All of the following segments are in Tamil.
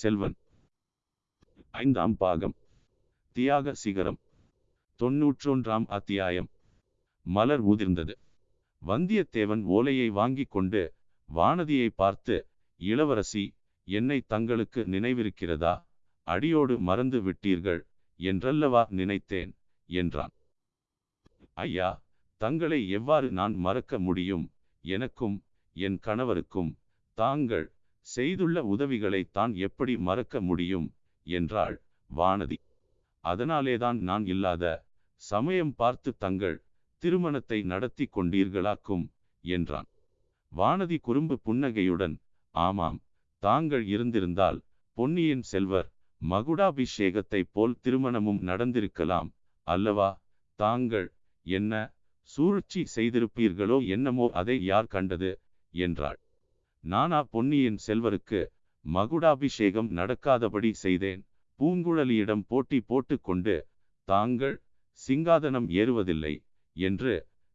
செல்வன். ஐந்தாம் பாகம். தியாக சிகரம். தொன்னூற்றொன்றாம் அத்தியாயம். மலர் உதிர்ந்தது. வந்தியத்தேவன் ஓலையை வாங்கிக் கொண்டு வானதியை பார்த்து இளவரசி என்னை தங்களுக்கு நினைவிருக்கிறதா? அடியோடு மறந்து விட்டீர்கள் என்றல்லவா நினைத்தேன்? என்றான். ஐயா தங்களை எவ்வாறு நான் மறக்க முடியும்? எனக்கும் என் கணவருக்கும் தாங்கள் செய்துள்ள உதவிகளை தான் எப்படி மறக்க முடியும்? என்றாள் வானதி. அதனாலேதான் நான் இல்லாத சமயம் பார்த்து தங்கள் திருமணத்தை நடத்தி கொண்டீர்களாக்கும் என்றான். வானதி குறும்பு புன்னகையுடன் ஆமாம் தாங்கள் இருந்திருந்தால் பொன்னியின் செல்வர் மகுடாபிஷேகத்தைப் போல் திருமணமும் நடந்திருக்கலாம் அல்லவா? தாங்கள் என்ன சூழ்ச்சி செய்திருப்பீர்களோ என்னமோ அதை யார் கண்டது? என்றாள். நானா பொன்னியின் செல்வருக்கு மகுடாபிஷேகம் நடக்காதபடி செய்தேன். பூங்குழலியிடம் போட்டி போட்டுக்கொண்டு தாங்கள் சிங்காதனம் ஏறுவதில்லை என்று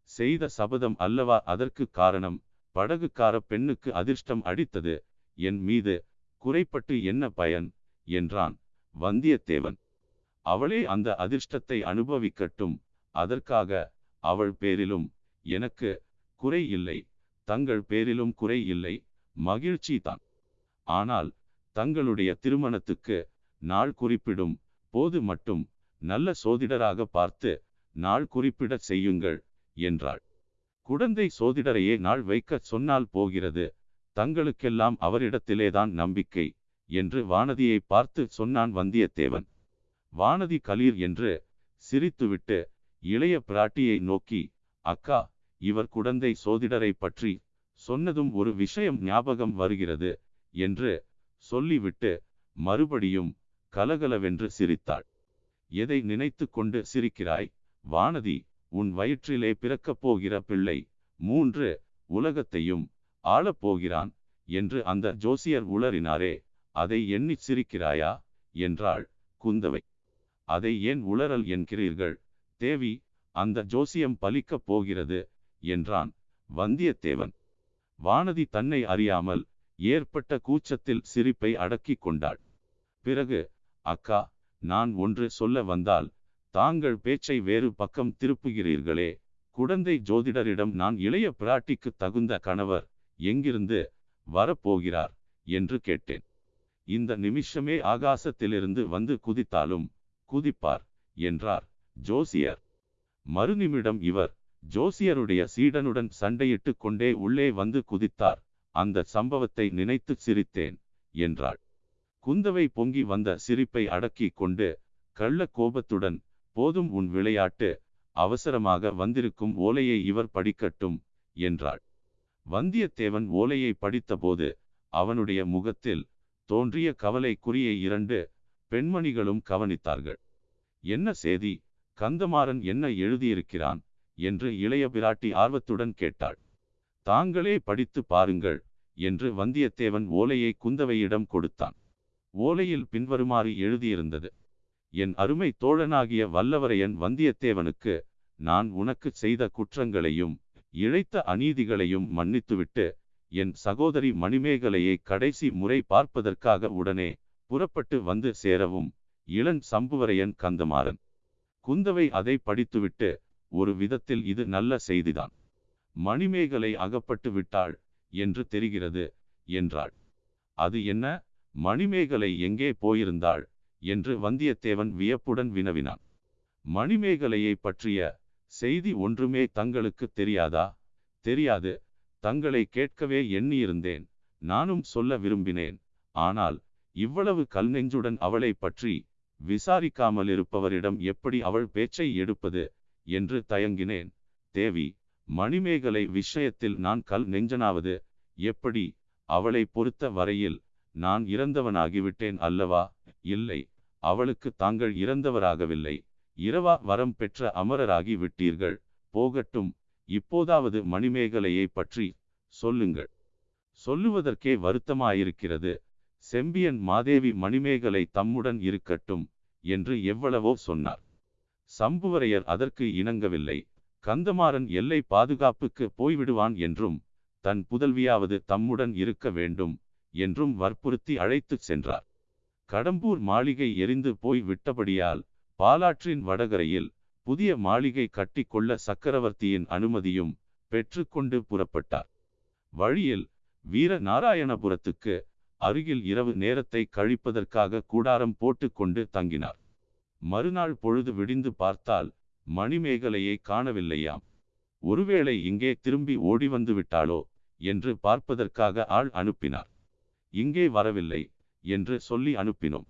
செய்த சபதம் அல்லவா அதற்கு காரணம்? படகுக்கார பெண்ணுக்கு அதிர்ஷ்டம் அடித்தது. என் மீது குறைப்பட்டு என்ன பயன்? என்றான் வந்தியத்தேவன். அவளே அந்த அதிர்ஷ்டத்தை அனுபவிக்கட்டும். அதற்காக அவள் பேரிலும் எனக்கு குறை இல்லை. தங்கள் பேரிலும் குறை இல்லை. மகிழ்ச்சி தான் ஆனால் தங்களுடைய திருமணத்துக்கு நாள் குறிப்பிடும் போது மட்டும் நல்ல சோதிடராக பார்த்து நாள் குறிப்பிடச் செய்யுங்கள் என்றாள். குழந்தை சோதிடரையே நாள் வைக்கச் சொன்னால் போகிறது. தங்களுக்கெல்லாம் அவரிடத்திலேதான் நம்பிக்கை என்று வானதியை பார்த்து சொன்னான் வந்தியத்தேவன். வானதி கலீர் என்று சிரித்துவிட்டு இளைய பிராட்டியை நோக்கி அக்கா இவர் குழந்தை சோதிடரை பற்றி சொன்னதும் ஒரு விஷயம் ஞாபகம் வருகிறது என்று சொல்லிவிட்டு மறுபடியும் கலகலவென்று சிரித்தாள். எதை நினைத்து கொண்டு சிரிக்கிறாய்? வானதி உன் வயிற்றிலே பிறக்கப் போகிற பிள்ளை மூன்று உலகத்தையும் ஆளப்போகிறான் என்று அந்த ஜோசியர் உளறினாரே அதை எண்ணி சிரிக்கிறாயா? என்றாள் குந்தவை. அதை ஏன் உளறல் என்கிறீர்கள்? தேவி அந்த ஜோசியம் பலிக்கப் போகிறது என்றான் வந்தியத்தேவன். வானதி தன்னை அறியாமல் ஏற்பட்ட கூச்சத்தில் சிரிப்பை அடக்கிக் கொண்டாள். பிறகு அக்கா நான் ஒன்று சொல்ல வந்தால் தாங்கள் பேச்சை வேறு பக்கம் திருப்புகிறீர்களே. குடந்தை ஜோதிடரிடம் நான் இளைய பிராட்டிக்கு தகுந்த கணவர் எங்கிருந்து வரப்போகிறார்? என்று கேட்டேன். இந்த நிமிஷமே ஆகாசத்திலிருந்து வந்து குதித்தாலும் குதிப்பார் என்றார் ஜோசியர். மறுநிமிடம் இவர் ஜோசியருடைய சீடனுடன் சண்டையிட்டு கொண்டே உள்ளே வந்து குதித்தார். அந்த சம்பவத்தை நினைத்து சிரித்தேன் என்றாள். குந்தவை பொங்கி வந்த சிரிப்பை அடக்கி கொண்டு கள்ள கோபத்துடன் போதும் உன் விளையாட்டு அவசரமாக வந்திருக்கும் ஓலையை இவர் படிக்கட்டும் என்றாள். வந்தியத்தேவன் ஓலையை படித்தபோது அவனுடைய முகத்தில் தோன்றிய கவலைக்குரிய இரண்டு பெண்மணிகளும் கவனித்தார்கள். என்ன செய்தி கந்தமாறன் என்ன எழுதியிருக்கிறான்? என்று இளைய பிராட்டி ஆர்வத்துடன் கேட்டாள். தாங்களே படித்து பாருங்கள் என்று வந்தியத்தேவன் ஓலையை குந்தவையிடம் கொடுத்தான். ஓலையில் பின்வருமாறு எழுதியிருந்தது. என் அருமை தோழனாகிய வல்லவரையன் வந்தியத்தேவனுக்கு நான் உனக்கு செய்த குற்றங்களையும் இழைத்த அநீதிகளையும் மன்னித்துவிட்டு என் சகோதரி மணிமேகலையை கடைசி முறை பார்ப்பதற்காக உடனே புறப்பட்டு வந்து சேரவும் இளன் சம்புவரையன் கந்தமாறன். குந்தவை அதை படித்துவிட்டு ஒரு விதத்தில் இது நல்ல செய்திதான். மணிமேகலை அகப்பட்டு விட்டாள் என்று தெரிகிறது என்றாள். அது என்ன? மணிமேகலை எங்கே போயிருந்தாள் என்று வந்தியத்தேவன் வியப்புடன் வினவினான். மணிமேகலையை பற்றிய செய்தி ஒன்றுமே தங்களுக்கு தெரியாதா? தெரியாது. தங்களை கேட்கவே எண்ணியிருந்தேன். நானும் சொல்ல விரும்பினேன். ஆனால் இவ்வளவு கல் நெஞ்சுடன் அவளை பற்றி விசாரிக்காமல் இருப்பவரிடம் எப்படி அவள் பேச்சை எடுப்பது? என்று தயங்கினேன். தேவி மணிமேகலை விஷயத்தில் நான் கல் நெஞ்சனாவது எப்படி அவளை பொறுத்த வரையில் நான் இறந்தவனாகிவிட்டேன் அல்லவா? இல்லை அவளுக்கு தாங்கள் இறந்தவராகவில்லை. இரவா வரம் பெற்ற அமரராகி விட்டீர்கள். போகட்டும் இப்போதாவது மணிமேகலையை பற்றி சொல்லுங்கள். சொல்லுவதற்கே வருத்தமாயிருக்கிறது. செம்பியன் மாதேவி மணிமேகலை தம்முடன் இருக்கட்டும் என்று எவ்வளவோ சொன்னார். சம்புவரையர் அதற்கு இணங்கவில்லை. கந்தமாறன் எல்லை பாதுகாப்புக்கு போய்விடுவான் என்றும் தன் புதல்வியாவது தம்முடன் இருக்க வேண்டும் என்றும் வற்புறுத்தி அழைத்துச் சென்றார். கடம்பூர் மாளிகை எரிந்து போய் விட்டபடியால் பாலாற்றின் வடகரையில் புதிய மாளிகை கட்டிக்கொள்ள சக்கரவர்த்தியின் அனுமதியும் பெற்றுக்கொண்டு புறப்பட்டார். வழியில் வீர நாராயணபுரத்துக்கு அருகில் இரவு நேரத்தை கழிப்பதற்காக கூடாரம் போட்டுக்கொண்டு தங்கினார். மறுநாள் பொழுது விடிந்து பார்த்தால் மணிமேகலையை காணவில்லையாம். ஒருவேளை இங்கே திரும்பி ஓடி வந்து விட்டாளோ என்று பார்ப்பதற்காக ஆள் அனுப்பினார். இங்கே வரவில்லை என்று சொல்லி அனுப்பினோம்.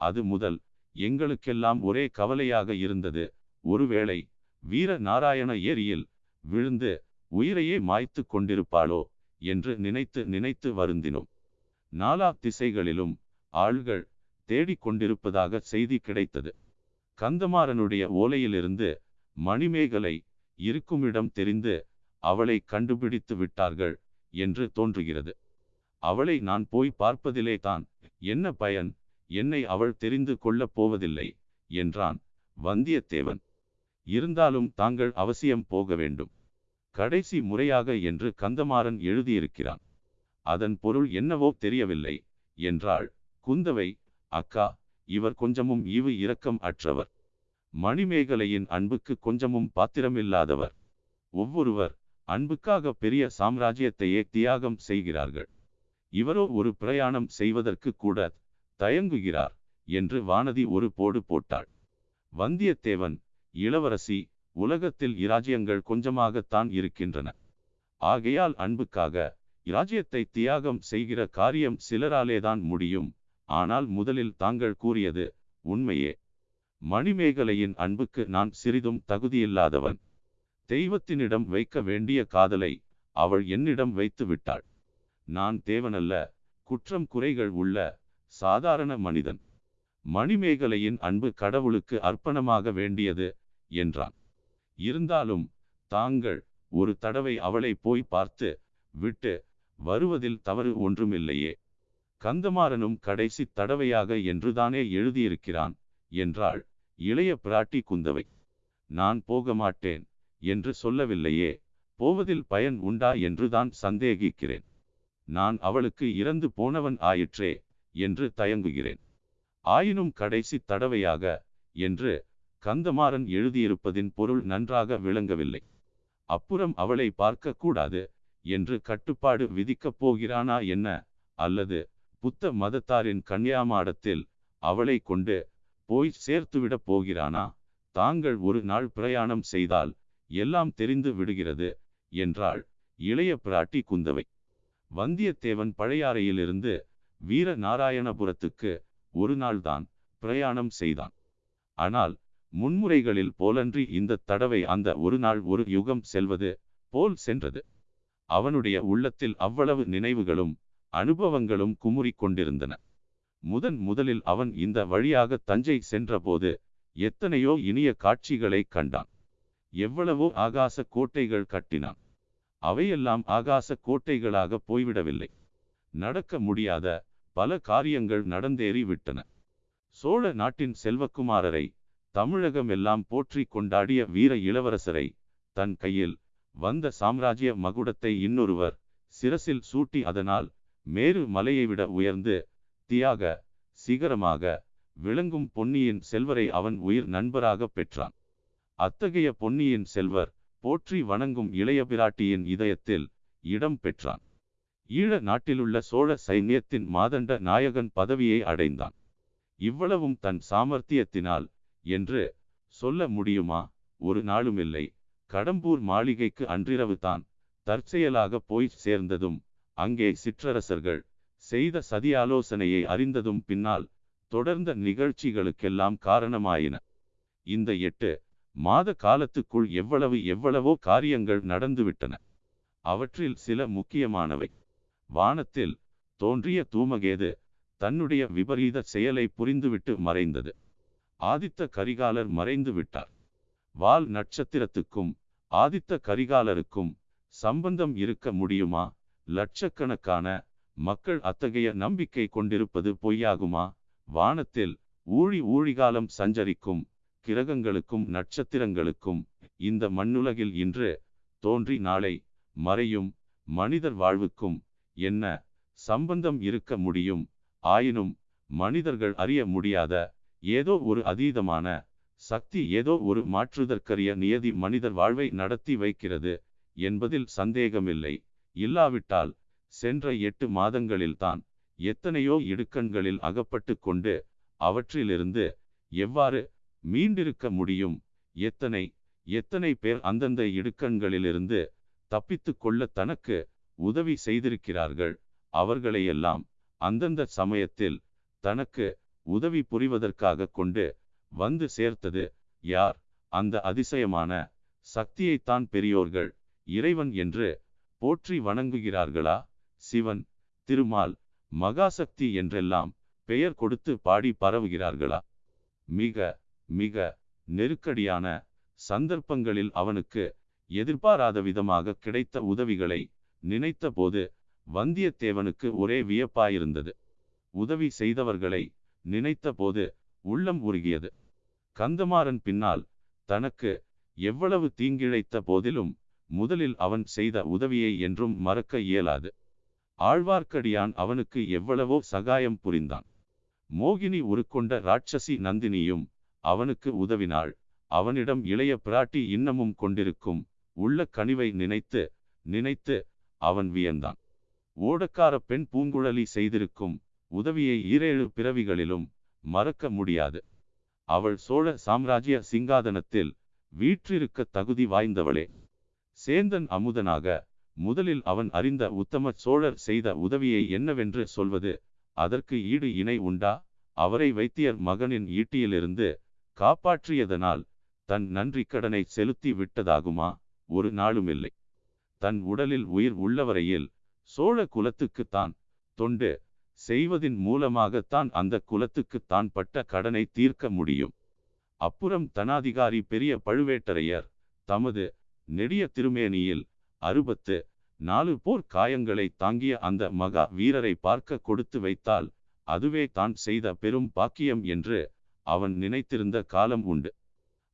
அது முதல் எங்களுக்கெல்லாம் ஒரே கவலையாக இருந்தது. ஒருவேளை வீர நாராயண ஏரியில் விழுந்து உயிரையே மாய்த்து கொண்டிருப்பாளோ என்று நினைத்து நினைத்து வருந்தினோம். நாலா திசைகளிலும் ஆள்கள் தேடிக்கொண்டிருப்பதாக செய்தி கிடைத்தது. கந்தமாறனுடைய ஓலையிலிருந்து மணிமேகலை இருக்குமிடம் தெரிந்து அவளை கண்டுபிடித்து விட்டார்கள் என்று தோன்றுகிறது. அவளை நான் போய் பார்ப்பதிலே தான் என்ன பயன்? என்னை அவள் தெரிந்து கொள்ளப் போவதில்லை என்றான் வந்தியத்தேவன். இருந்தாலும் தாங்கள் அவசியம் போக வேண்டும். கடைசி முறையாக என்று கந்தமாறன் எழுதியிருக்கிறான். அதன் பொருள் என்னவோ தெரியவில்லை என்றாள் குந்தவை. அக்கா இவர் கொஞ்சமும் ஈவு இரக்கம் அற்றவர். மணிமேகலையின் அன்புக்கு கொஞ்சமும் பாத்திரமில்லாதவர். ஒவ்வொருவர் அன்புக்காக பெரிய சாம்ராஜ்யத்தையே தியாகம் செய்கிறார்கள். இவரோ ஒரு பிரயாணம் செய்வதற்கு கூட தயங்குகிறார் என்று வானதி ஒரு போடு போட்டாள். வந்தியத்தேவன் இளவரசி உலகத்தில் இராஜ்யங்கள் கொஞ்சமாகத்தான் இருக்கின்றன. ஆகையால் அன்புக்காக இராஜ்யத்தை தியாகம் செய்கிற காரியம் சிலராலேதான் முடியும். ஆனால் முதலில் தாங்கள் கூறியது உண்மையே மணிமேகலையின் அன்புக்கு நான் சிறிதும் தகுதியில்லாதவன். தெய்வத்தினிடம் வைக்க வேண்டிய காதலை அவள் என்னிடம் வைத்து விட்டாள். நான் தேவனல்ல குற்றம் குறைகள் உள்ள சாதாரண மனிதன். மணிமேகலையின் அன்பு கடவுளுக்கு அர்ப்பணமாக வேண்டியது என்றான். இருந்தாலும் தாங்கள் ஒரு தடவை அவளை போய் பார்த்து விட்டு வருவதில் தவறு ஒன்றுமில்லையே. கந்தமாறனும் கடைசி தடவையாக என்றுதானே எழுதியிருக்கிறான்? என்றாள் இளைய பிராட்டி குந்தவை. நான் போக மாட்டேன் என்று சொல்லவில்லையே போவதில் பயன் உண்டா என்றுதான் சந்தேகிக்கிறேன். நான் அவளுக்கு இறந்து போனவன் ஆயிற்றே என்று தயங்குகிறேன். ஆயினும் கடைசி தடவையாக என்று கந்தமாறன் எழுதியிருப்பதின் பொருள் நன்றாக விளங்கவில்லை. அப்புறம் அவளை பார்க்க கூடாது என்று கட்டுப்பாடு விதிக்கப் போகிறானா என்ன? அல்லது புத்த மதத்தாரின் கன்னியாமாடத்தில் அவளை கொண்டு போய் சேர்த்துவிடப் போகிறானா? தாங்கள் ஒரு நாள் பிரயாணம் செய்தால் எல்லாம் தெரிந்து விடுகிறது என்றாள் இளைய பிராட்டி குந்தவை. வந்தியத்தேவன் பழையாறையிலிருந்து வீர நாராயணபுரத்துக்கு ஒரு நாள்தான் பிரயாணம் செய்தான். ஆனால் முன்முறைகளில் போலன்றி இந்த தடவை அந்த ஒரு நாள் ஒரு யுகம் செல்வது போல் சென்றது. அவனுடைய உள்ளத்தில் அவ்வளவு நினைவுகளும் அனுபவங்களும் குமுறிக் கொண்டிருந்தன. முதன் முதலில் அவன் இந்த வழியாக தஞ்சை சென்றபோது எத்தனையோ இனிய காட்சிகளை கண்டான். எவ்வளவோ ஆகாச கோட்டைகள் கட்டினான். அவையெல்லாம் ஆகாச கோட்டைகளாக போய்விடவில்லை. நடக்க முடியாத பல காரியங்கள் நடந்தேறி விட்டன. சோழ நாட்டின் செல்வக்குமாரரை தமிழகம் எல்லாம் போற்றி கொண்டாடிய வீர இளவரசரை தன் கையில் வந்த சாம்ராஜ்ய மகுடத்தை இன்னொருவர் சிரசில் சூட்டி அதனால் மேரு மலையை விட உயர்ந்து தியாக சிகரமாக விளங்கும் பொன்னியின் செல்வரை அவன் உயிர் நண்பராக பெற்றான். அத்தகைய பொன்னியின் செல்வர் போற்றி வணங்கும் இளைய பிராட்டியின் இதயத்தில் இடம் பெற்றான். ஈழ நாட்டிலுள்ள சோழ சைன்யத்தின் மாதண்ட நாயகன் பதவியை அடைந்தான். இவ்வளவும் தன் சாமர்த்தியத்தினால் என்று சொல்ல முடியுமா? ஒரு நாளுமில்லை. கடம்பூர் மாளிகைக்கு அன்றிரவு தான் தற்செயலாக போய் சேர்ந்ததும் அங்கே சிற்றரசர்கள் செய்த சதியாலோசனையை அறிந்ததும் பின்னால் தொடர்ந்த நிகழ்ச்சிகளுக்கெல்லாம் காரணமாயின. இந்த எட்டு மாத காலத்துக்குள் எவ்வளவு எவ்வளவோ காரியங்கள் நடந்துவிட்டன. அவற்றில் சில முக்கியமானவை. வானத்தில் தோன்றிய தூமகேது தன்னுடைய விபரீத செயலை புரிந்துவிட்டு மறைந்தது. ஆதித்த கரிகாலர் மறைந்து விட்டார். வால் நட்சத்திரத்துக்கும் ஆதித்த கரிகாலருக்கும் சம்பந்தம் இருக்க முடியுமா? லட்சக்கணக்கான மக்கள் அத்தகைய நம்பிக்கை கொண்டிருப்பது பொய்யாகுமா? வானத்தில் ஊழி ஊழிகாலம் சஞ்சரிக்கும் கிரகங்களுக்கும் நட்சத்திரங்களுக்கும் இந்த மண்ணுலகில் இன்று தோன்றி நாளை மறையும் மனிதர் வாழ்வுக்கும் என்ன சம்பந்தம் இருக்க முடியும்? ஆயினும் மனிதர்கள் அறிய முடியாத ஏதோ ஒரு அதீதமான சக்தி ஏதோ ஒரு மாற்றுதற்கரிய நியதி மனிதர் வாழ்வை நடத்தி வைக்கிறது என்பதில் சந்தேகமில்லை. இல்லாவிட்டால் சென்ற எட்டு மாதங்களில்தான் எத்தனையோ இடுக்கண்களில் அகப்பட்டு கொண்டு அவற்றிலிருந்து எவ்வாறு மீண்டிருக்க முடியும்? எத்தனை எத்தனை பேர் அந்தந்த இடுக்கண்களிலிருந்து தப்பித்து கொள்ள தனக்கு உதவி செய்திருக்கிறார்கள்? அவர்களையெல்லாம் அந்தந்த சமயத்தில் தனக்கு உதவி புரிவதற்காக கொண்டு வந்து சேர்த்தது யார்? அந்த அதிசயமான சக்தியைத்தான் பெரியோர்கள் இறைவன் என்று போற்றி வணங்குகிறார்களா? சிவன் திருமால் மகாசக்தி என்றெல்லாம் பெயர் கொடுத்து பாடி பரவுகிறார்களா? மிக மிக நெருக்கடியான சந்தர்ப்பங்களில் அவனுக்கு எதிர்பாராத விதமாக கிடைத்த உதவிகளை நினைத்த போது வந்தியத்தேவனுக்கு ஒரே வியப்பாயிருந்தது. உதவி செய்தவர்களை நினைத்த போது உள்ளம் உருகியது. கந்தமாறன் பின்னால் தனக்கு எவ்வளவு தீங்கிழைத்த போதிலும் முதலில் அவன் செய்த உதவியை என்றும் மறக்க இயலாது. ஆழ்வார்க்கடியான் அவனுக்கு எவ்வளவோ சகாயம் புரிந்தான். மோகினி உருக்கொண்ட ராட்சசி நந்தினியும் அவனுக்கு உதவினாள். அவனிடம் இளைய பிராட்டி இன்னமும் கொண்டிருக்கும். உள்ள கனிவை நினைத்து நினைத்து அவன் வியந்தான். ஓடக்கார பெண் பூங்குழலி செய்திருக்கும் உதவியை ஈரேழு பிறவிகளிலும் மறக்க முடியாது. அவள் சோழ சாம்ராஜ்ய சிங்காதனத்தில் வீற்றிருக்க தகுதி வாய்ந்தவளே. சேந்தன் அமுதனாக முதலில் அவன் அறிந்த உத்தம சோழர் செய்த உதவியை என்னவென்று சொல்வது அதற்கு ஈடு இணை உண்டா? அவரை வைத்தியர் மகனின் ஈட்டியிலிருந்து காப்பாற்றியதனால் தன் நன்றி கடனை செலுத்தி விட்டதாகுமா? ஒரு நாளுமில்லை தன் உடலில் உயிர் உள்ளவரையில் சோழ குலத்துக்குத்தான் தொண்டு செய்வதின் மூலமாகத்தான் அந்த குலத்துக்கு தான் பட்ட கடனை தீர்க்க முடியும். அப்புறம் தனாதிகாரி பெரிய பழுவேட்டரையர் தமது நெடிய திருமேனியில் அறுபத்து நாலு போர் காயங்களை தாங்கிய அந்த மகா வீரரை பார்க்க கொடுத்து வைத்தால் அதுவே தான் செய்த பெரும் பாக்கியம் என்று அவன் நினைத்திருந்த காலம் உண்டு.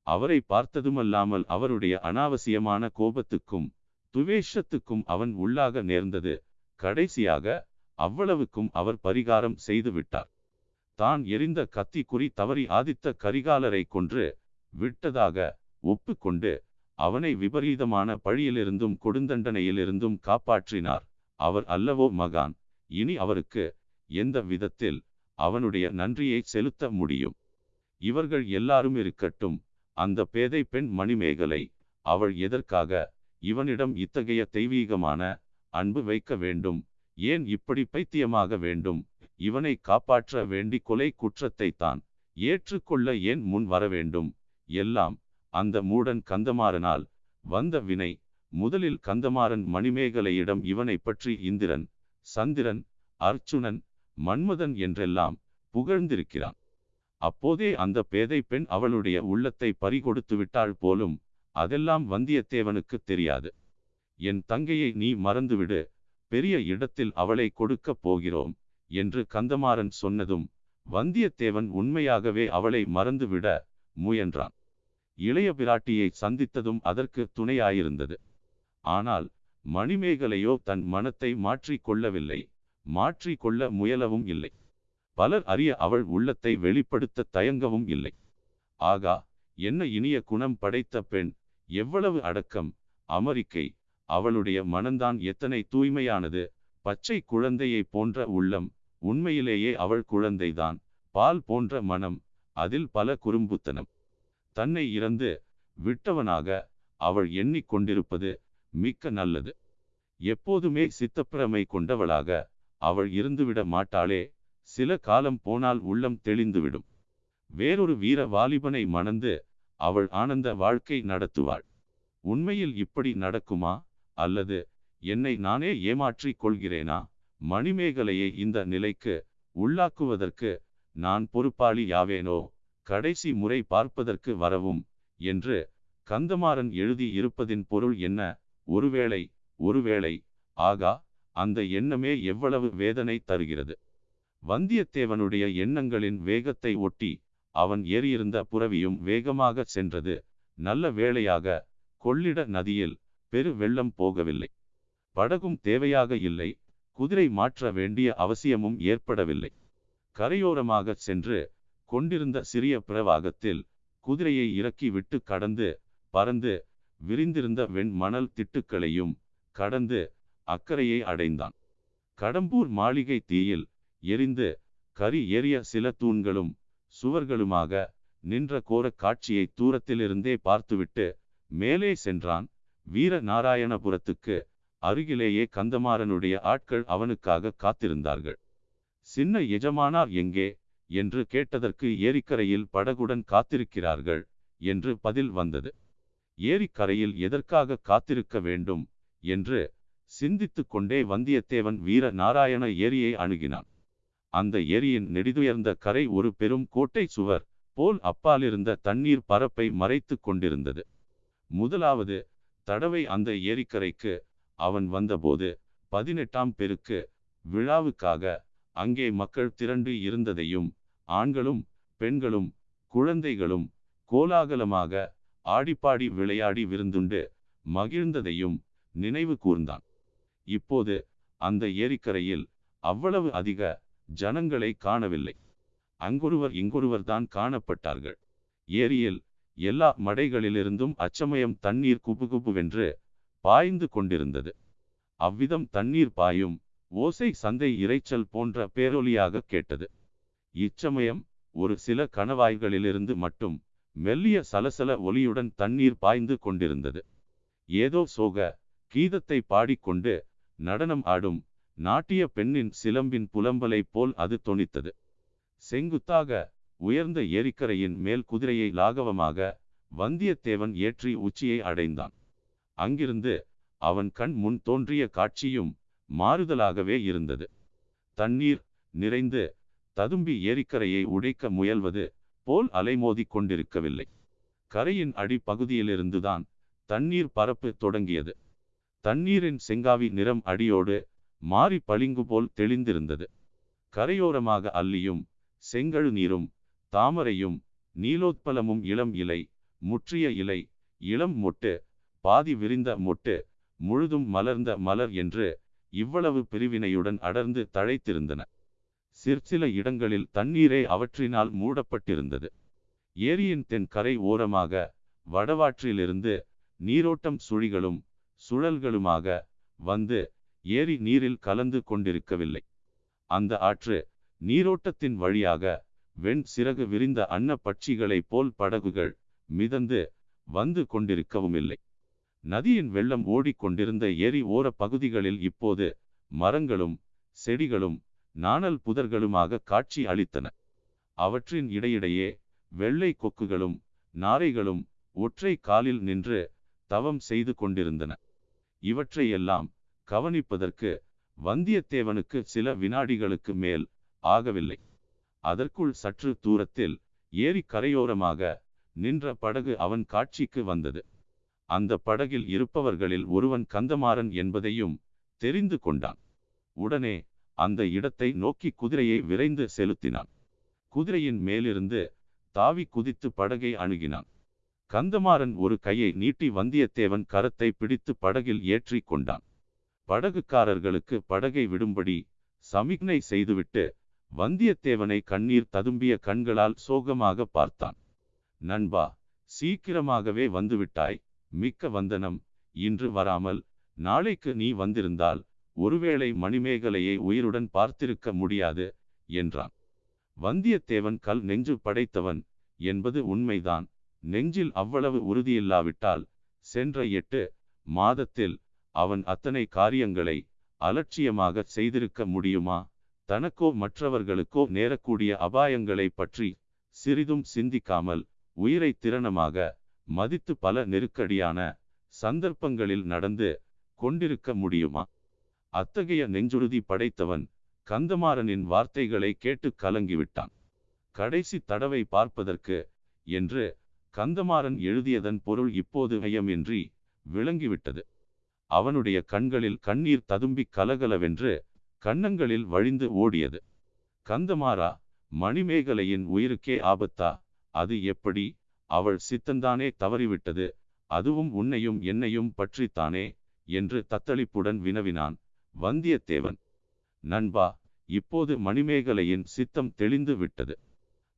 அவரை பார்த்ததுமல்லாமல் அவருடைய அனாவசியமான கோபத்துக்கும் துவேஷத்துக்கும் அவன் உள்ளாக நேர்ந்தது. கடைசியாக அவ்வளவுக்கும் அவர் பரிகாரம் செய்து விட்டார். தான் எரிந்த கத்தி குறி தவறி ஆதித்த கரிகாலரை கொன்று விட்டதாக ஒப்புக்கொண்டு அவனை விபரீதமான பழியிலிருந்தும் கொடுந்தண்டனையிலிருந்தும் காப்பாற்றினார். அவர் அல்லவோ மகான். இனி அவருக்கு எந்த விதத்தில் அவனுடைய நன்றியை செலுத்த முடியும்? இவர்கள் எல்லாரும் இருக்கட்டும். அந்த பேதை பெண் மணிமேகலை அவள் எதற்காக இவனிடம் இத்தகைய தெய்வீகமான அன்பு வைக்க வேண்டும்? ஏன் இப்படி பைத்தியமாக வேண்டும்? இவனை காப்பாற்ற வேண்டி கொலை குற்றத்தை தான் ஏற்றுக்கொள்ள ஏன் முன் வர வேண்டும்? எல்லாம் அந்த மூடன் கந்தமாறனால் வந்த வினை. முதலில் கந்தமாறன் மணிமேகலையிடம் இவனை பற்றி இந்திரன் சந்திரன் அர்ச்சுனன் மன்மதன் என்றெல்லாம் புகழ்ந்திருக்கிறான். அப்போதே அந்த பேதை பெண் அவளுடைய உள்ளத்தை பறிகொடுத்து விட்டாள் போலும் அதெல்லாம் வந்தியத்தேவனுக்கு தெரியாது. என் தங்கையை நீ மறந்துவிடு பெரிய இடத்தில் அவளை கொடுக்கப் போகிறோம் என்று கந்தமாறன் சொன்னதும் வந்தியத்தேவன் உண்மையாகவே அவளை மறந்துவிட முயன்றான். இளைய பிராட்டியை சந்தித்ததும் அதற்கு துணையாயிருந்தது. ஆனால் மணிமேகலையோ தன் மனத்தை மாற்றிக் கொள்ளவில்லை மாற்றிக் கொள்ள முயலவும் இல்லை. பலர் அறிய அவள் உள்ளத்தை வெளிப்படுத்த தயங்கவும் இல்லை. ஆகா என்ன இனிய குணம் படைத்த பெண் எவ்வளவு அடக்கம் அமெரிக்கை அவளுடைய மனந்தான் எத்தனை தூய்மையானது பச்சை குழந்தையை போன்ற உள்ளம் உண்மையிலேயே அவள் குழந்தைதான் பால் போன்ற மனம் அதில் பல குறும்புத்தனம். தன்னை இறந்து விட்டவனாக அவள் எண்ணிக்கொண்டிருப்பது மிக்க நல்லது. எப்போதுமே சித்தப்பிரமை கொண்டவளாக அவள் இருந்துவிட மாட்டாளே. சில காலம் போனால் உள்ளம் தெளிந்துவிடும். வேறொரு வீர வாலிபனை மணந்து அவள் ஆனந்த வாழ்க்கை நடத்துவாள். உண்மையில் இப்படி நடக்குமா? அல்லது என்னை நானே ஏமாற்றிக் கொள்கிறேனா? மணிமேகலையை இந்த நிலைக்கு உள்ளாக்குவதற்கு நான் பொறுப்பாளி யாவேனோ? கடைசி முறை பார்ப்பதற்கு வரவும் என்று கந்தமாறன் எழுதி இருப்பதின் பொருள் என்ன? ஒருவேளை ஒருவேளை ஆகா அந்த எண்ணமே எவ்வளவு வேதனை தருகிறது? வந்தியத்தேவனுடைய எண்ணங்களின் வேகத்தை ஒட்டி அவன் ஏறியிருந்த புறவியும் வேகமாக சென்றது. நல்ல வேளையாக கொள்ளிட நதியில் பெரு வெள்ளம் போகவில்லை. படகும் தேவையாக இல்லை. குதிரை மாற்ற வேண்டிய அவசியமும் ஏற்படவில்லை. கரையோரமாக சென்று கொண்டிருந்த சிறிய பிரவாகத்தில் குதிரையை இறக்கி விட்டு கடந்து பறந்து விரிந்திருந்த வெண்மணல் திட்டுக்களையும் கடந்து அக்கறையை அடைந்தான். கடம்பூர் மாளிகை தீயில் எரிந்து கரி ஏறிய சில தூண்களும் சுவர்களுமாக நின்ற கோரக் காட்சியை தூரத்திலிருந்தே பார்த்துவிட்டு மேலே சென்றான் வீர நாராயணபுரத்துக்கு அருகிலேயே கந்தமாறனுடைய ஆட்கள் அவனுக்காக காத்திருந்தார்கள். சின்ன எஜமானார் எங்கே? என்று கேட்டதற்கு ஏரிக்கரையில் படகுடன் காத்திருக்கிறார்கள் என்று பதில் வந்தது. ஏரிக்கரையில் எதற்காக காத்திருக்க வேண்டும் என்று சிந்தித்து கொண்டே வந்தியத்தேவன் வீர நாராயண ஏரியை அணுகினான். அந்த ஏரியின் நெடிதுயர்ந்த கரை ஒரு பெரும் கோட்டை சுவர் போல் அப்பாலிருந்த தண்ணீர் பரப்பை மறைத்து கொண்டிருந்தது. முதலாவது தடவை அந்த ஏரிக்கரைக்கு அவன் வந்தபோது பதினெட்டாம் பெருக்கு விழாவுக்காக அங்கே மக்கள் திரண்டு இருந்ததையும் ஆண்களும் பெண்களும் குழந்தைகளும் கோலாகலமாக ஆடிப்பாடி விளையாடி விருந்துண்டு மகிழ்ந்ததையும் நினைவு கூர்ந்தான். இப்போது அந்த ஏரிக்கரையில் அவ்வளவு அதிக ஜனங்களை காணவில்லை. அங்கொருவர் இங்கொருவர் தான் காணப்பட்டார்கள். ஏரியில் எல்லா மடைகளிலிருந்தும் அச்சமயம் தண்ணீர் குபுகுபுவென்று பாய்ந்து கொண்டிருந்தது. அவ்விதம் தண்ணீர் பாயும் ஓசை சந்தை இரைச்சல் போன்ற பேரொலியாக கேட்டது. இச்சமயம் ஒரு சில கணவாய்களிலிருந்து மட்டும் மெல்லிய சலசல ஒலியுடன் தண்ணீர் பாய்ந்து கொண்டிருந்தது. ஏதோ சோக கீதத்தை பாடிக்கொண்டு நடனம் ஆடும் நாட்டிய பெண்ணின் சிலம்பின் புலம்பலை போல் அது தொனித்தது. செங்குத்தாக உயர்ந்த ஏரிக்கரையின் மேல் குதிரையை லாகவமாக வந்தியத்தேவன் ஏற்றி உச்சியை அடைந்தான். அங்கிருந்து அவன் கண் முன் தோன்றிய காட்சியும் மாறுதலாகவே இருந்தது. தண்ணீர் நிறைந்து ததும்பி ஏரிக்கரையை உடைக்க முயல்வது போல் அலைமோதி கொண்டிருக்கவில்லை. கரையின் அடிப்பகுதியிலிருந்துதான் தண்ணீர் பரப்பு தொடங்கியது. தண்ணீரின் செங்காவி நிறம் அடியோடு மாறி பளிங்கு போல் தெளிந்திருந்தது. கரையோரமாக அல்லியும் செங்கழு நீரும் தாமரையும் நீலோத்பலமும் இளம் இலை முற்றிய இலை இளம் மொட்டு பாதி விரிந்த மொட்டு முழுதும் மலர்ந்த மலர் என்று இவ்வளவு பிரிவினையுடன் அடர்ந்து தழைத்திருந்தன. சிற்சில இடங்களில் தண்ணீரே அவற்றினால் மூடப்பட்டிருந்தது. ஏரியின் தென் கரை ஓரமாக வடவாற்றிலிருந்து நீரோட்டம் சுழிகளும் சுழல்களுமாக வந்து ஏரி நீரில் கலந்து கொண்டிருக்கவில்லை. அந்த ஆற்று நீரோட்டத்தின் வழியாக வெண் சிறகு விரிந்த அன்ன பட்சிகளைப் போல் படகுகள் மிதந்து வந்து கொண்டிருக்கவும் இல்லை நதியின் வெள்ளம் ஓடிக்கொண்டிருந்த ஏரி ஓர பகுதிகளில் இப்போது மரங்களும் செடிகளும் நாணல் புதர்களுமாக காட்சி அளித்தன. அவற்றின் இடையிடையே வெள்ளை கொக்குகளும் நாரைகளும் ஒற்றை காலில் நின்று தவம் செய்து கொண்டிருந்தன. இவற்றையெல்லாம் கவனிப்பதற்கு வந்தியத்தேவனுக்கு சில வினாடிகளுக்கு மேல் ஆகவில்லை. அதற்குள் சற்று தூரத்தில் ஏரி கரையோரமாக நின்ற படகு அவன் காட்சிக்கு வந்தது. அந்த படகில் இருப்பவர்களில் ஒருவன் கந்தமாறன் என்பதையும் தெரிந்து கொண்டான். உடனே அந்த இடத்தை நோக்கி குதிரையை விரைந்து செலுத்தினான். குதிரையின் மேலிருந்து தாவி குதித்து படகை அணுகினான். கந்தமாறன் ஒரு கையை நீட்டி வந்தியத்தேவன் கரத்தை பிடித்து படகில் ஏற்றி கொண்டான். படகுக்காரர்களுக்கு படகை விடும்படி சமிக்னை செய்துவிட்டு வந்தியத்தேவனை கண்ணீர் ததும்பிய கண்களால் சோகமாக பார்த்தான். நண்பா சீக்கிரமாகவே வந்துவிட்டாய். மிக்க வந்தனம். இன்று வராமல் நாளைக்கு நீ வந்திருந்தால் ஒருவேளை மணிமேகலையை உயிருடன் பார்த்திருக்க முடியாது என்றான். வந்தியத்தேவன் கல் நெஞ்சு படைத்தவன் என்பது உண்மைதான். நெஞ்சில் அவ்வளவு உறுதியில்லாவிட்டால் சென்ற எட்டு மாதத்தில் அவன் அத்தனை காரியங்களை அலட்சியமாக செய்திருக்க முடியுமா? தனக்கோ மற்றவர்களுக்கோ நேரக்கூடிய அபாயங்களை பற்றி சிறிதும் சிந்திக்காமல் உயிரை திறனமாக மதித்து பல நெருக்கடியான சந்தர்ப்பங்களில் நடந்து கொண்டிருக்க முடியுமா? அத்தகைய நெஞ்சுறுதி படைத்தவன் கந்தமாறனின் வார்த்தைகளை கேட்டு கலங்கிவிட்டான். கடைசி தடவை பார்ப்பதற்கு என்று கந்தமாறன் எழுதியதன் பொருள் இப்போது ஐயமின்றி விளங்கிவிட்டது. அவனுடைய கண்களில் கண்ணீர் ததும்பி கலகலவென்று கன்னங்களில் வழிந்து ஓடியது. கந்தமாறா மணிமேகலையின் உயிருக்கே ஆபத்தா? அது எப்படி? அவள் சித்தந்தானே தவறிவிட்டது. அதுவும் உன்னையும் என்னையும் பற்றித்தானே? என்று தத்தளிப்புடன் வினவினான். வந்தியத்தேவன். நண்பா இப்போது மணிமேகலையின் சித்தம் தெளிந்து விட்டது.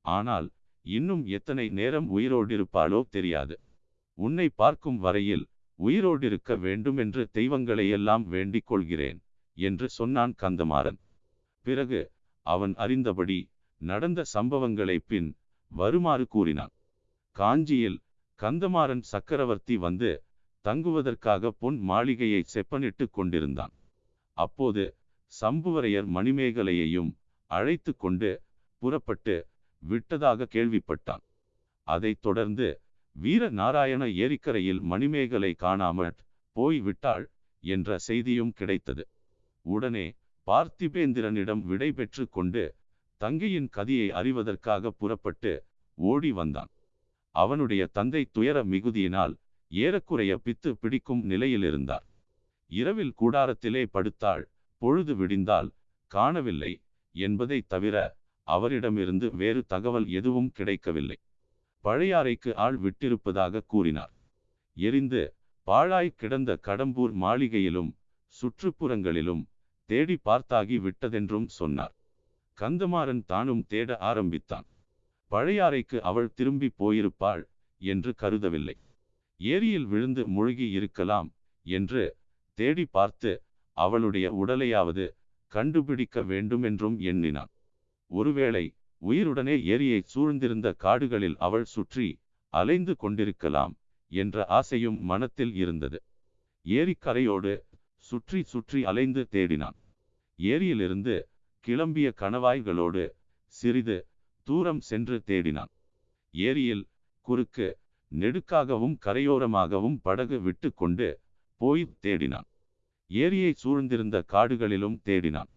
ஆனால் இன்னும் எத்தனை நேரம் உயிரோடிருப்பாளோ தெரியாது. உன்னை பார்க்கும் வரையில் உயிரோடிருக்க வேண்டுமென்று தெய்வங்களையெல்லாம் வேண்டிக் கொள்கிறேன் என்று சொன்னான் கந்தமாறன். பிறகு அவன் அறிந்தபடி நடந்த சம்பவங்களை பின் வருமாறு கூறினான். காஞ்சியில் கந்தமாறன் சக்கரவர்த்தி வந்து தங்குவதற்காக பொன் மாளிகையை செப்பனிட்டு கொண்டிருந்தான். அப்போது சம்புவரையர் மணிமேகலையையும் அழைத்து கொண்டு புறப்பட்டு விட்டதாக கேள்விப்பட்டான். அதைத் தொடர்ந்து வீர நாராயண ஏரிக்கரையில் மணிமேகலை காணாமற் போய் விட்டாள் என்ற செய்தியும் கிடைத்தது. உடனே பார்த்திபேந்திரனிடம் விடை பெற்று கொண்டு தங்கையின் கதியை அறிவதற்காக புறப்பட்டு ஓடி வந்தான். அவனுடைய தந்தை துயர மிகுதியினால் ஏறக்குறைய பித்து பிடிக்கும் நிலையில் இருந்தார் இரவில் கூடாரத்திலே படுத்தாள். பொழுது விடிந்தால் காணவில்லை என்பதை தவிர அவரிடமிருந்து வேறு தகவல் எதுவும் கிடைக்கவில்லை. பழையாறைக்கு ஆள் விட்டிருப்பதாக கூறினார். எரிந்து பாழாய் கிடந்த கடம்பூர் மாளிகையிலும் சுற்றுப்புறங்களிலும் தேடி பார்த்தாகி விட்டதென்றும் சொன்னார். கந்தமாறன் தானும் தேட ஆரம்பித்தான். பழையாறைக்கு அவள் திரும்பி போயிருப்பாள் என்று கருதவில்லை. ஏரியில் விழுந்து முழுகி இருக்கலாம் என்று தேடி பார்த்து அவளுடைய உடலையாவது கண்டுபிடிக்க வேண்டுமென்றும் எண்ணினான். ஒருவேளை உயிருடனே ஏரியை சூழ்ந்திருந்த காடுகளில் அவள் சுற்றி அலைந்து கொண்டிருக்கலாம் என்ற ஆசையும் மனத்தில் இருந்தது. ஏரிக்கரையோடு சுற்றி சுற்றி அலைந்து தேடினான். ஏரியிலிருந்து கிளம்பிய கணவாய்களோடு சிறிது தூரம் சென்று தேடினான். ஏரியில் குறுக்கு நெடுக்காகவும் கரையோரமாகவும் படகு விட்டு கொண்டு போய் தேடினான். ஏரியை சூழ்ந்திருந்த காடுகளிலும் தேடினான்.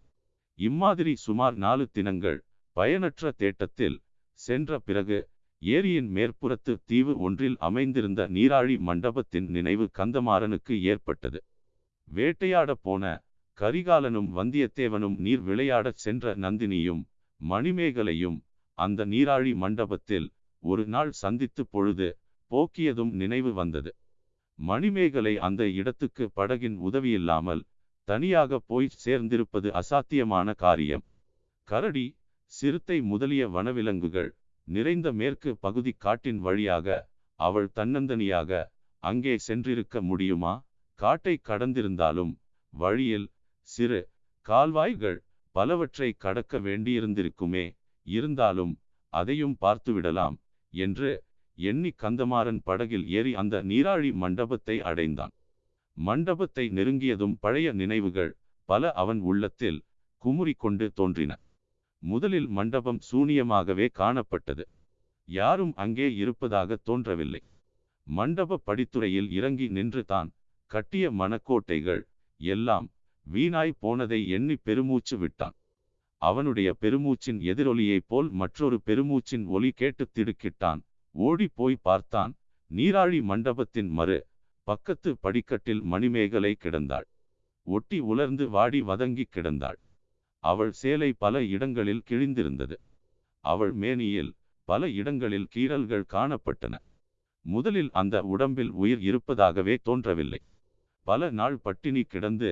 இம்மாதிரி சுமார் நாலு தினங்கள் பயனற்ற தேட்டத்தில் சென்ற பிறகு ஏரியின் மேற்புறத்து தீவு ஒன்றில் அமைந்திருந்த நீராழி மண்டபத்தின் நினைவு கந்தமாறனுக்கு ஏற்பட்டது. வேட்டையாட போன கரிகாலனும் வந்தியத்தேவனும் நீர் விளையாடச் சென்ற நந்தினியும் மணிமேகலையும் அந்த நீராழி மண்டபத்தில் ஒரு நாள் சந்தித்து பொழுது போக்கியதும் நினைவு வந்தது. மணிமேகலை அந்த இடத்துக்கு படகின் உதவியில்லாமல் தனியாக போய் சேர்ந்திருப்பது அசாத்தியமான காரியம். கரடி சிறுத்தை முதலிய வனவிலங்குகள் நிறைந்த மேற்கு பகுதி காட்டின் வழியாக அவள் தன்னந்தனியாக அங்கே சென்றிருக்க முடியுமா? காட்டை கடந்திருந்தாலும் வழியில் சிறு கால்வாய்கள் பலவற்றை கடக்க வேண்டியிருந்திருக்குமே. இருந்தாலும் அதையும் பார்த்துவிடலாம் என்று எண்ணி கந்தமாறன் படகில் ஏறி அந்த நீராழி மண்டபத்தை அடைந்தான். மண்டபத்தை நெருங்கியதும் பழைய நினைவுகள் பல அவன் உள்ளத்தில் குமுறி கொண்டு தோன்றின. முதலில் மண்டபம் சூனியமாகவே காணப்பட்டது. யாரும் அங்கே இருப்பதாக தோன்றவில்லை. மண்டப படித்துறையில் இறங்கி நின்று தான் கட்டிய மணக்கோட்டைகள் எல்லாம் வீணாய் போனதை எண்ணி பெருமூச்சு விட்டான். அவனுடைய பெருமூச்சின் எதிரொலியைப் போல் மற்றொரு பெருமூச்சின் ஒலி கேட்டு திடுக்கிட்டான் ஓடிப்போய் பார்த்தான் நீராழி மண்டபத்தின் மறு பக்கத்து படிக்கட்டில் மணிமேகலை கிடந்தாள். ஒட்டி உலர்ந்து வாடி வதங்கி கிடந்தாள். அவள் சேலை பல இடங்களில் கிழிந்திருந்தது. அவள் மேனியில் பல இடங்களில் கீறல்கள் காணப்பட்டன. முதலில் அந்த உடம்பில் உயிர் இருப்பதாகவே தோன்றவில்லை. பல நாள் பட்டினி கிடந்து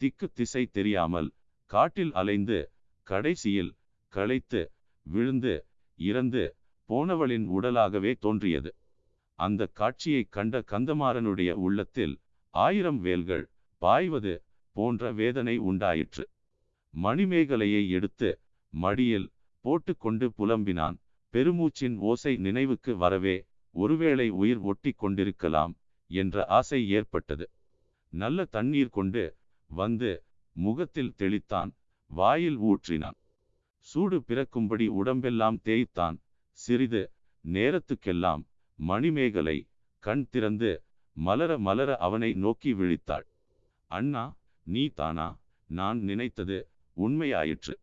திக்கு திசை தெரியாமல் காட்டில் அலைந்து கடைசியில் களைத்து விழுந்து இறந்து போனவளின் உடலாகவே தோன்றியது. அந்த காட்சியை கண்ட கந்தமாறனுடைய உள்ளத்தில் ஆயிரம் வேல்கள் பாய்வது போன்ற வேதனை உண்டாயிற்று. மணிமேகலையை எடுத்து மடியில் போட்டுக்கொண்டு புலம்பினான். பெருமூச்சின் ஓசை நினைவுக்கு வரவே ஒருவேளை உயிர் ஒட்டி கொண்டிருக்கலாம் என்ற ஆசை ஏற்பட்டது. நல்ல தண்ணீர் கொண்டு வந்து முகத்தில் தெளித்தான். வாயில் ஊற்றினான். சூடு பிறக்கும்படி உடம்பெல்லாம் தேய்த்தான். சிறிது நேரத்துக்கெல்லாம் மணிமேகலை கண் திறந்து மலர மலர அவனை நோக்கி விழித்தாள். அண்ணா நீ தானா? நான் நினைத்தது உண்மையாயிற்று.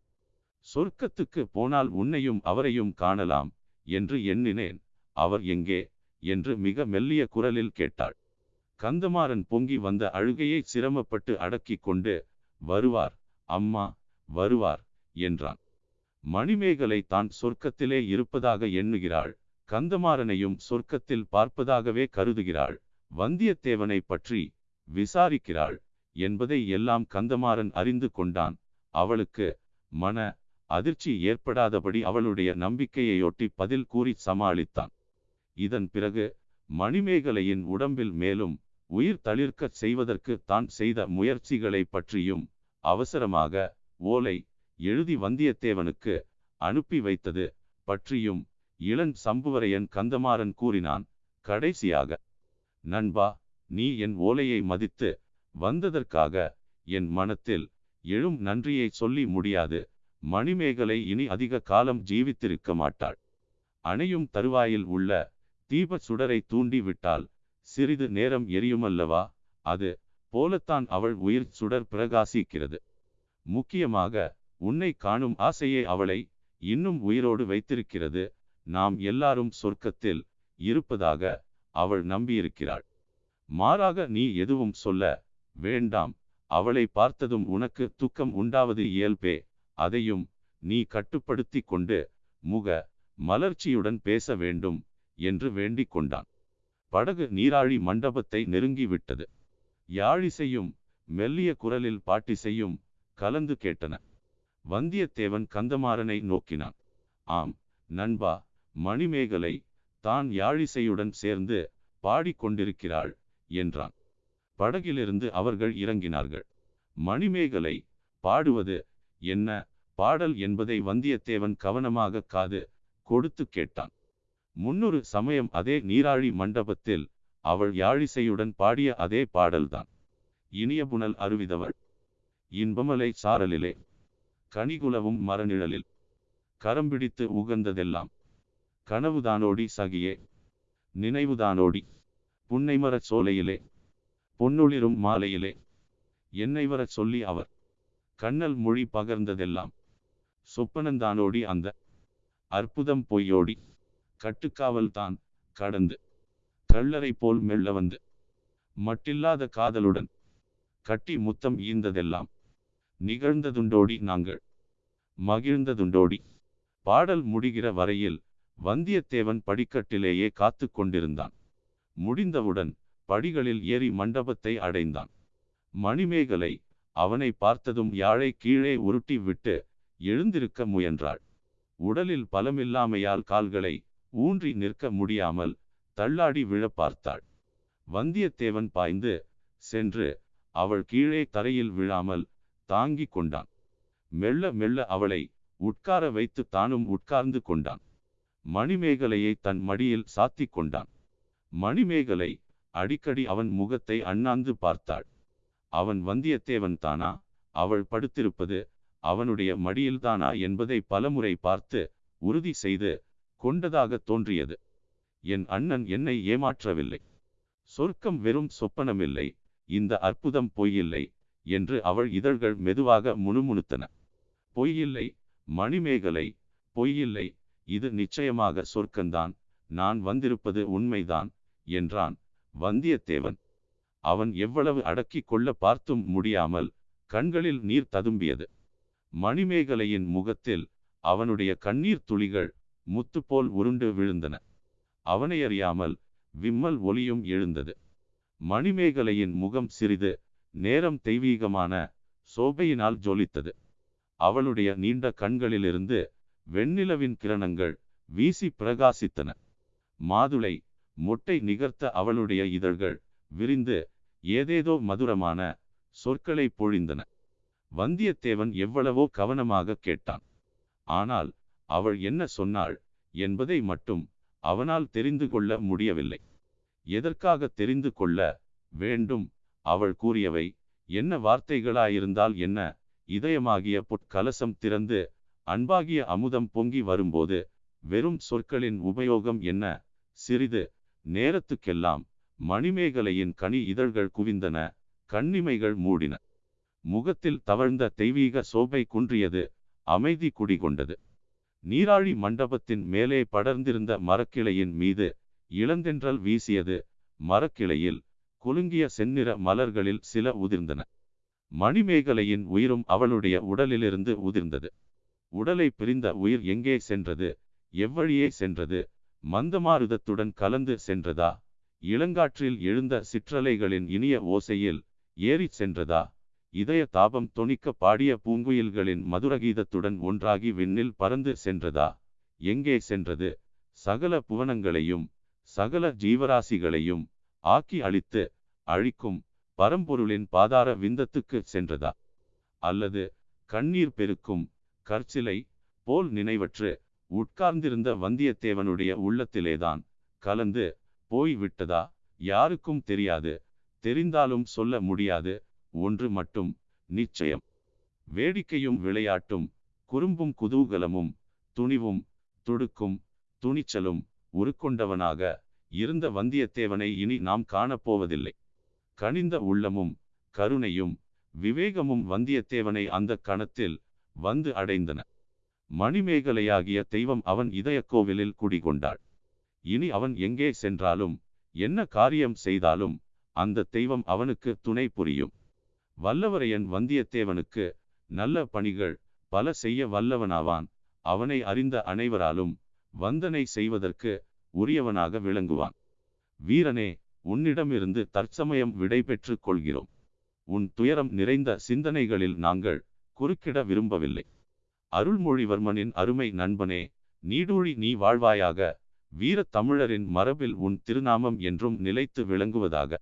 சொர்க்கத்துக்கு போனால் உன்னையும் அவரையும் காணலாம் என்று எண்ணினேன். அவர் எங்கே என்று மிக மெல்லிய குரலில் கேட்டாள். கந்தமாறன் பொங்கி வந்த அழுகையை சிரமப்பட்டு அடக்கிக் கொண்டு வருவார் அம்மா வருவார் என்றான். மணிமேகலை தான் சொர்க்கத்திலே இருப்பதாக எண்ணுகிறாள். கந்தமாறனையும் சொர்க்கத்தில் பார்ப்பதாகவே கருதுகிறாள். வந்தியத்தேவனை பற்றி விசாரிக்கிறாள் என்பதை எல்லாம் கந்தமாறன் அறிந்து கொண்டான். அவளுக்கு மன அதிர்ச்சி ஏற்படாதபடி அவளுடைய நம்பிக்கையையொட்டி பதில் கூறி சமாளித்தான். இதன் பிறகு மணிமேகலையின் உடம்பில் மேலும் உயிர் தளிர்க்கச் செய்வதற்கு தான் செய்த முயற்சிகளை பற்றியும் அவசரமாக ஓலை எழுதி வந்தியத்தேவனுக்கு அனுப்பி வைத்தது பற்றியும் இளன் சம்புவரையன் கந்தமாறன் கூறினான் கடைசியாக நண்பா நீ என் ஓலையை மதித்து வந்ததற்காக என் மனத்தில் எழும் நன்றியை சொல்லி முடியாது. மணிமேகலை இனி அதிக காலம் ஜீவித்திருக்க மாட்டாள். அணையும் தருவாயில் உள்ள தீப சுடரை தூண்டி விட்டால் சிறிது நேரம் எரியுமல்லவா? அது போலத்தான் அவள் உயிர் சுடர் பிரகாசிக்கிறது. முக்கியமாக உன்னை காணும் ஆசையே அவளை இன்னும் உயிரோடு வைத்திருக்கிறது. நாம் எல்லாரும் சொர்க்கத்தில் இருப்பதாக அவள் நம்பியிருக்கிறாள். மாறாக நீ எதுவும் சொல்ல வேண்டாம். அவளை பார்த்ததும் உனக்கு துக்கம் உண்டாவது இயல்பே. அதையும் நீ கட்டுப்படுத்தி கொண்டு முக மலர்ச்சியுடன் பேச வேண்டும் என்று வேண்டிக் கொண்டான். படகு நீராழி மண்டபத்தை நெருங்கிவிட்டது. யாழிசையும் மெல்லிய குரலில் பாட்டிசையும் கலந்து கேட்டன. வந்தியத்தேவன் கந்தமாறனை நோக்கினான். ஆம் நண்பா மணிமேகலை தான் யாழிசையுடன் சேர்ந்து பாடிக்கொண்டிருக்கிறாள் என்றான். படகிலிருந்து அவர்கள் இறங்கினார்கள். மணிமேகலை பாடுவது என்ன? பாடல் என்பதை வந்தியத்தேவன் கவனமாக காது கொடுத்து கேட்டான். முன்னொரு சமயம் அதே நீராழி மண்டபத்தில் அவள் யாழிசையுடன் பாடிய அதே பாடல்தான். இனிய புனல் அருவிதவள் இன்பமலை சாரலிலே கனிகுலவும் மரநிழலில் கரம்பிடித்து உகந்ததெல்லாம். கனவுதானோடி சகியே நினைவுதானோடி. புன்னைமரச் சோலையிலே பொன்னொளிரும் மாலையிலே என்னை வரச் சொல்லி அவர். கண்ணல் மொழி பகர்ந்ததெல்லாம். சொப்பனந்தானோடி அந்த அற்புதம் பொய்யோடி. கட்டுக்காவல் தான் கடந்து கள்ளரை போல் மெல்ல வந்து மட்டில்லாத காதலுடன் கட்டி முத்தம் ஈந்ததெல்லாம். நிகழ்ந்ததுண்டோடி நாங்கள். மகிழ்ந்ததுண்டோடி. பாடல் முடிகிற வரையில் வந்தியத்தேவன் படிக்கட்டிலேயே காத்து கொண்டிருந்தான். முடிந்தவுடன் படிகளில் ஏறி மண்டபத்தை அடைந்தான். மணிமேகலை அவனை பார்த்ததும் யாழை கீழே உருட்டி விட்டு எழுந்திருக்க முயன்றாள். உடலில் பலமில்லாமையால் கால்களை ஊன்றி நிற்க முடியாமல் தள்ளாடி விழ பார்த்தாள். வந்தியத்தேவன் பாய்ந்து சென்று அவள் கீழே தரையில் விழாமல் தாங்கிக் கொண்டான். மெல்ல மெல்ல அவளை உட்கார வைத்து தானும் உட்கார்ந்து கொண்டான். மணிமேகலையை தன் மடியில் சாத்திக் கொண்டான். மணிமேகலை அடிக்கடி அவன் முகத்தை அண்ணாந்து பார்த்தாள். அவன் வந்தியத்தேவன் தானா? அவள் படுத்திருப்பது அவனுடைய மடியில்தானா என்பதை பலமுறை பார்த்து உறுதி செய்து கொண்டதாக தோன்றியது. என் அண்ணன் என்னை ஏமாற்றவில்லை. சொர்க்கம் வெறும் சொப்பனமில்லை. இந்த அற்புதம் பொய்யில்லை. என்று அவள் இதழ்கள் மெதுவாக முணுமுணுத்தன. பொய்யில்லை மணிமேகலை பொய்யில்லை இது நிச்சயமாக சொர்க்கந்தான் நான் வந்திருப்பது உண்மைதான் என்றான் வந்தியத்தேவன். அவன் எவ்வளவு அடக்கிக் கொள்ள பார்த்தும் முடியாமல் கண்களில் நீர் ததும்பியது. மணிமேகலையின் முகத்தில் அவனுடைய கண்ணீர் துளிகள் முத்துப்போல் உருண்டு விழுந்தன. அவனை அறியாமல் விம்மல் ஒலியும் எழுந்தது. மணிமேகலையின் முகம் சிறிது நேரம் தெய்வீகமான சோபையினால் ஜொலித்தது. அவளுடைய நீண்ட கண்களிலிருந்து வெண்ணிலவின் கிரணங்கள் வீசி பிரகாசித்தன. மாதுளை மொட்டை நிகர்த்த அவளுடைய இதழ்கள் விரிந்து ஏதேதோ மதுரமான சொற்களை பொழிந்தன. வந்தியத்தேவன் எவ்வளவோ கவனமாக கேட்டான். ஆனால் அவள் என்ன சொன்னாள் என்பதை மட்டும் அவனால் தெரிந்து கொள்ள முடியவில்லை. எதற்காக தெரிந்து கொள்ள வேண்டும் அவள் கூறியவை என்ன வார்த்தைகளாயிருந்தால் என்ன? இதயமாகிய பொற்கலசம் திறந்து அன்பாகிய அமுதம் பொங்கி வரும்போது வெறும் சொற்களின் உபயோகம் என்ன? சிறிது நேரத்துக்கெல்லாம் மணிமேகலையின் கனி இதழ்கள் குவிந்தன கண்ணிமைகள் மூடின. முகத்தில் தவழ்ந்த தெய்வீக சோபை குன்றியது அமைதி குடிகொண்டது. நீராழி மண்டபத்தின் மேலே படர்ந்திருந்த மரக்கிளையின் மீது இளந்தென்றல் வீசியது மரக்கிளையில் குலுங்கிய செந்நிற மலர்களில் சில உதிர்ந்தன. மணிமேகலையின் உயிரும் அவளுடைய உடலிலிருந்து உதிர்ந்தது. உடலை பிரிந்த உயிர் எங்கே சென்றது? எவ்வழியே சென்றது? மந்தமாருதத்துடன் கலந்து சென்றதா? இளங்காற்றில் எழுந்த சிற்றலைகளின் இனிய ஓசையில் ஏறிச் சென்றதா? இதய தாபம் தொனிக்க பாடிய பூங்குயில்களின் மதுரகீதத்துடன் ஒன்றாகி விண்ணில் பறந்து சென்றதா? எங்கே சென்றது? சகல புவனங்களையும் சகல ஜீவராசிகளையும் ஆக்கி அழித்து அழிக்கும் பரம்பொருளின் பாதார விந்தத்துக்கு சென்றதா? அல்லது கண்ணீர் பெருக்கும் கற்சிலை போல் நினைவற்று உட்கார்ந்திருந்த வந்தியத்தேவனுடைய உள்ளத்திலேதான் கலந்து போய் விட்டதா? யாருக்கும் தெரியாது தெரிந்தாலும் சொல்ல முடியாது ஒன்று மட்டும் நிச்சயம். வேடிக்கையும் விளையாட்டும் குறும்பும் குதூகலமும் துணிவும் துடுக்கும் துணிச்சலும் உருக்கொண்டவனாக இருந்த வந்தியத்தேவனை இனி நாம் காணப்போவதில்லை. கனிந்த உள்ளமும் கருணையும் விவேகமும் வந்தியத்தேவனை அந்த கணத்தில் வந்து அடைந்தன. மணிமேகலையாகிய தெய்வம் அவன் இதய கோவிலில் குடிகொண்டாள். இனி அவன் எங்கே சென்றாலும் என்ன காரியம் செய்தாலும் அந்த தெய்வம் அவனுக்கு துணை புரியும். வல்லவரையன் வந்தியத்தேவனுக்கு நல்ல பணிகள் பல செய்ய வல்லவனாவான். அவனை அறிந்த அனைவராலும் வந்தனை செய்வதற்கு உரியவனாக விளங்குவான். வீரனே உன்னிடமிருந்து தற்சமயம் விடை பெற்றுக் கொள்கிறோம். உன் துயரம் நிறைந்த சிந்தனைகளில் நாங்கள் குறுக்கிட விரும்பவில்லை. அருள்மொழிவர்மனின் அருமை நண்பனே நீடூழி நீ வாழ்வாயாக வீரத் தமிழரின் மரபில் உன் திருநாமம் என்றும் நிலைத்து விளங்குவதாக.